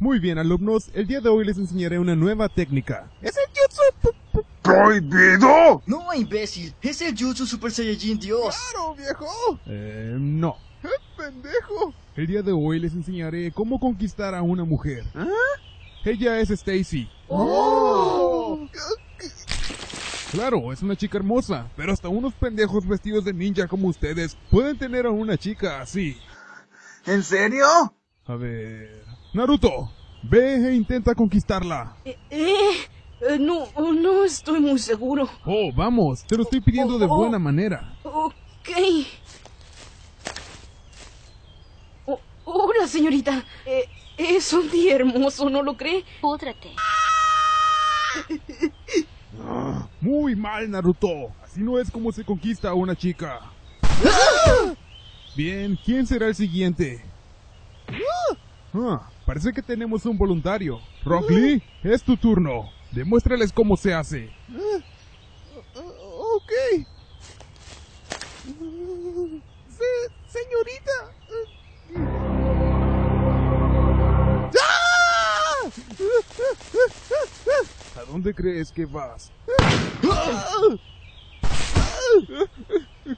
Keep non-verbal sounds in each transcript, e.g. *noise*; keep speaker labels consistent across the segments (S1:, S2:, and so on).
S1: Muy bien, alumnos, el día de hoy les enseñaré una nueva técnica.
S2: ¡Es el jutsu
S3: ¡Prohibido!
S4: No, imbécil, es el Jutsu Super Saiyajin Dios.
S2: claro, viejo!
S1: Eh, no.
S2: ¡Eh, pendejo!
S1: El día de hoy les enseñaré cómo conquistar a una mujer.
S2: ¿Ah?
S1: Ella es Stacy.
S2: ¡Oh!
S1: Claro, es una chica hermosa, pero hasta unos pendejos vestidos de ninja como ustedes pueden tener a una chica así.
S3: ¿En serio?
S1: A ver... Naruto, ve e intenta conquistarla.
S5: Eh, eh, no, no estoy muy seguro.
S1: Oh, vamos, te lo estoy pidiendo de buena manera.
S5: Ok. Oh, hola, señorita. Eh, es un día hermoso, ¿no lo cree?
S6: Púdrate. *laughs*
S1: Muy mal, Naruto. Así no es como se conquista a una chica. Bien, ¿quién será el siguiente? Ah, parece que tenemos un voluntario. Rock Lee, es tu turno. Demuéstrales cómo se hace.
S2: Uh, ok. Se- señorita. ¡Ah!
S1: ¿A dónde crees que vas?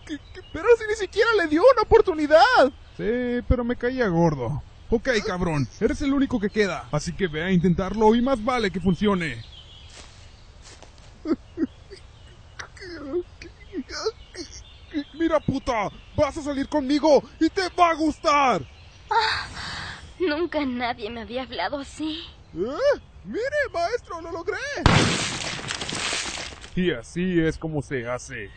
S2: ¿Qué- qué- Pero si ni siquiera le dio una oportunidad.
S1: Sí, pero me caía gordo. Ok, cabrón, eres el único que queda. Así que ve a intentarlo y más vale que funcione. Mira, puta, vas a salir conmigo y te va a gustar.
S6: Nunca nadie me había hablado así.
S2: ¿Eh? Mire, maestro, lo logré.
S1: Y así es como se hace.